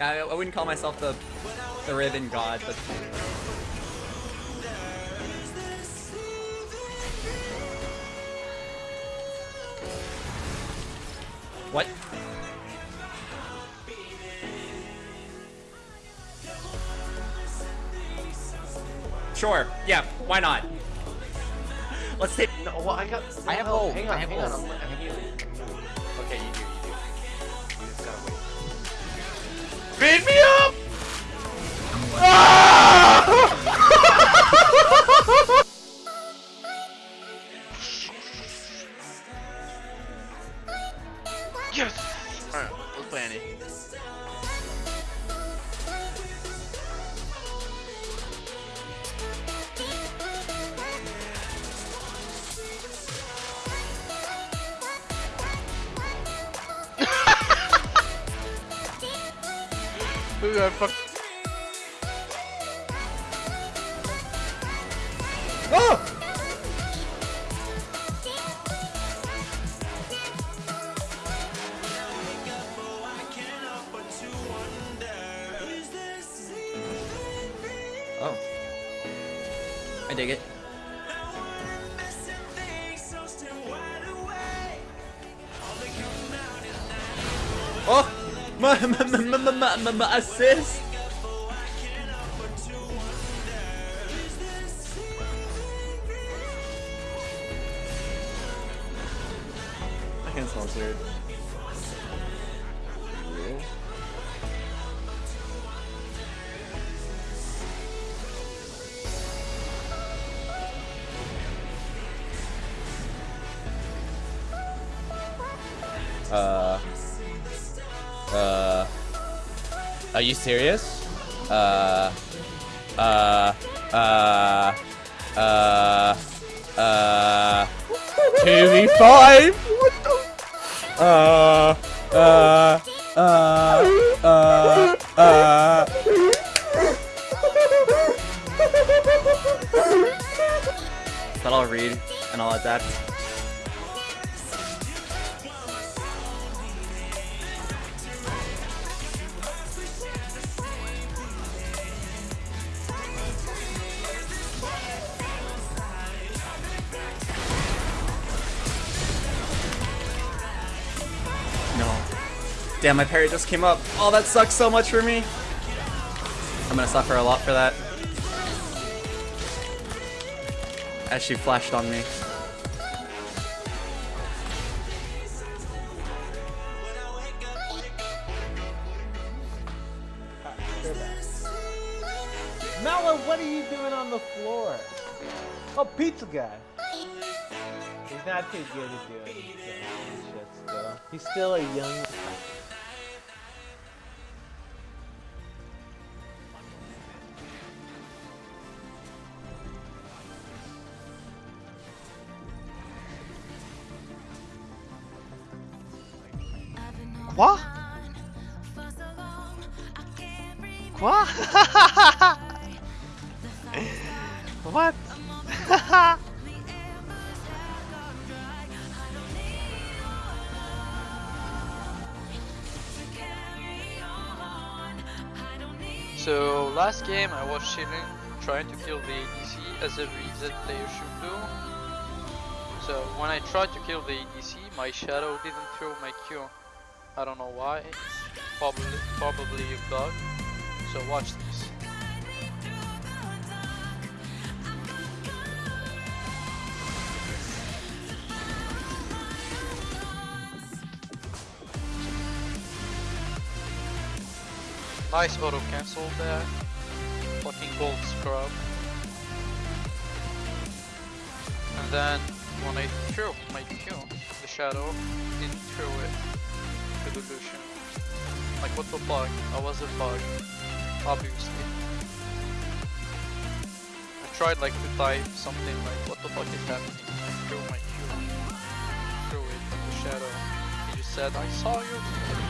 Yeah, I, I wouldn't call myself the the Riven god, but What? Sure. Yeah. Why not? Let's take. No, well, I got. I have no, ult, Hang I on, have hang on. Beat me up! Ah! Ooh, I fuck. Oh! Oh. I dig it. Oh! My, my, my, my, my, my, my assist! I can smell weird. Uh. Uh. Are you serious? Uh. Uh. Uh. Uh. Uh. 2v5? What the? Uh. Uh. Uh. Uh. Uh. But I'll read and I'll adapt. Damn, my parry just came up. Oh, that sucks so much for me. I'm gonna suffer a lot for that. As she flashed on me. Mello, what are you doing on the floor? Oh, pizza guy. He's not too good at doing shit still. Uh, he's still a young. Quoi What So last game I was chilling, trying to kill the ADC as every Zed player should do. So when I tried to kill the ADC, my shadow didn't throw my Q. I don't know why. Probably probably a bug. So watch this. Nice auto cancel there. Fucking gold scrub. And then when I threw my Q, the shadow didn't throw it to the Lucian. Like what the fuck? I was a bug, obviously. I tried like to type something like what the fuck is happening? I threw my Q, threw it the shadow. He just said I saw you.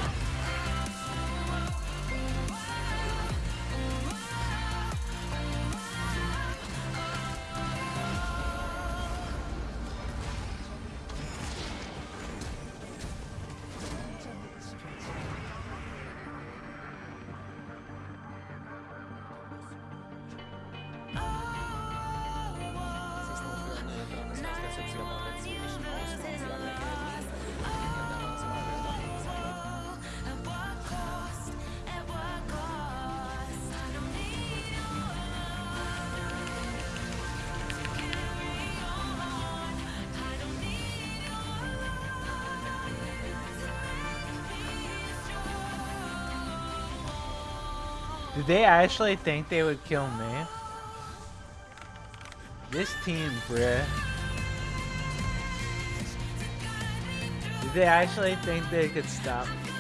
Did they actually think they would kill me? This team, bruh. Did they actually think they could stop me?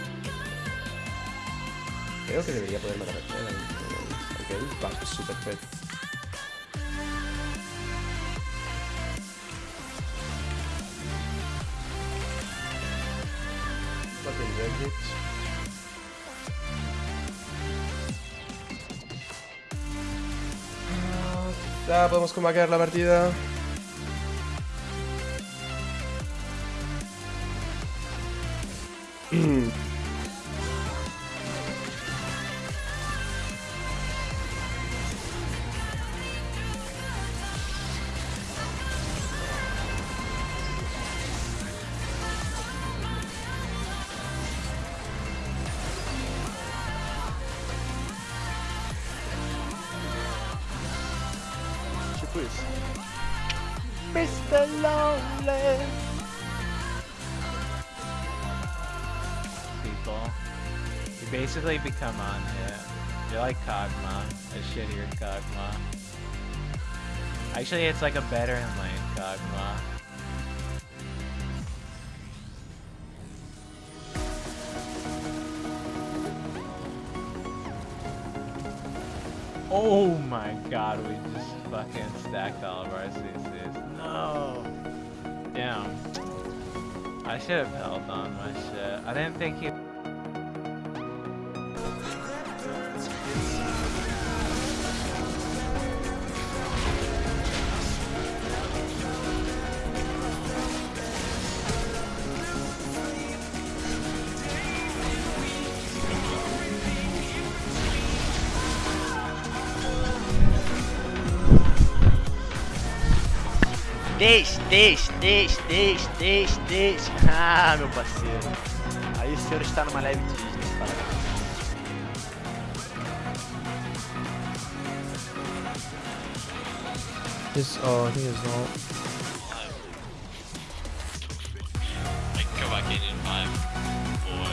Creo que debería poder matar a Chela. Ok, va, super fed. Fucking Reddit. Podemos comaquear la partida. Mr. Lonely. People. You basically become on it. You're like Kog'Maw. A shittier Kog'Maw. Actually, it's like a better in lane Kog'Maw. Oh my god, we just fucking stacked all of our CCs. No! Damn. I should have held on my shit. I didn't think he. Deixe, deixe, deixe, deixe, deixe, deixe. Ah, meu parceiro. Aí o senhor está numa leve Disney, parabéns. His, oh, I think it's not. I can go back in in five, four,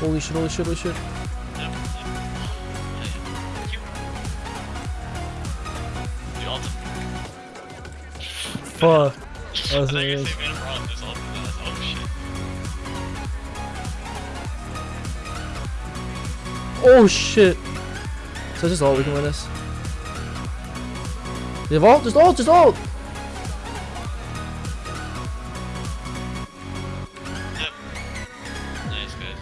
Holy shit, holy shit, holy shit. Fuck. I thought you were saying man wrong. There's ultimate. Oh shit. Oh shit. So just ult, we can win this. They have ult, just ult, just ult! Yep. Nice guys.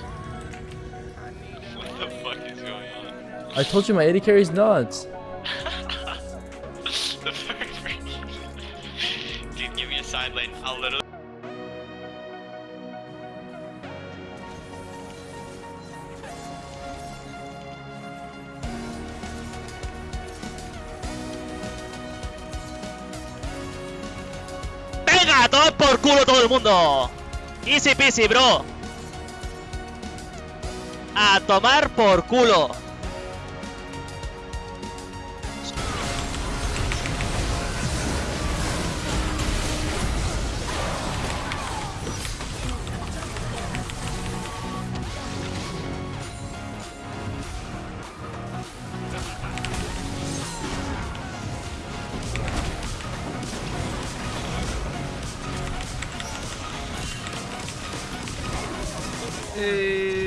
What the fuck is going on? I told you my AD carry's nuts. I'll literally. ¡Venga! ¡A tomar por culo todo el mundo! Easy peasy, bro. A tomar por culo. 诶。